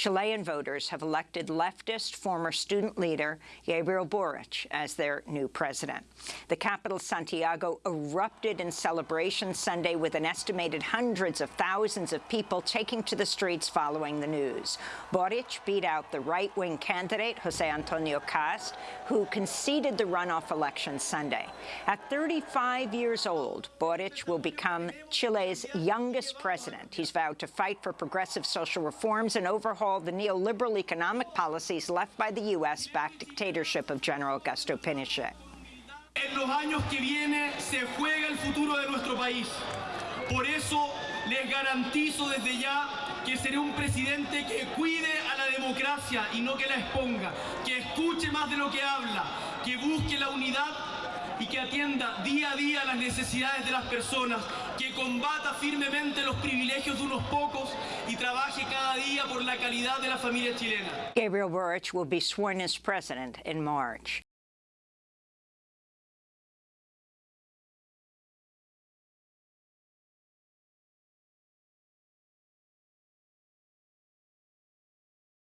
Chilean voters have elected leftist former student leader Gabriel Boric as their new president. The capital, Santiago, erupted in celebration Sunday with an estimated hundreds of thousands of people taking to the streets following the news. Boric beat out the right-wing candidate, Jose Antonio Cast, who conceded the runoff election Sunday. At 35 years old, Boric will become Chile's youngest president. He's vowed to fight for progressive social reforms and overhaul the neoliberal economic policies left by the U.S.-backed dictatorship of General Augusto Pinochet. En los años que vienen se juega el futuro de nuestro país. Por eso les garantizo desde ya que seré un presidente que cuide a la democracia y no que la exponga, que escuche más de lo que habla, que busque la unidad y que atienda día a día las necesidades de las personas, que combata firmemente los privilegios de unos pocos y trabaje cada día por la calidad de la familia chilena. Gabriel Boric will be sworn as president in March.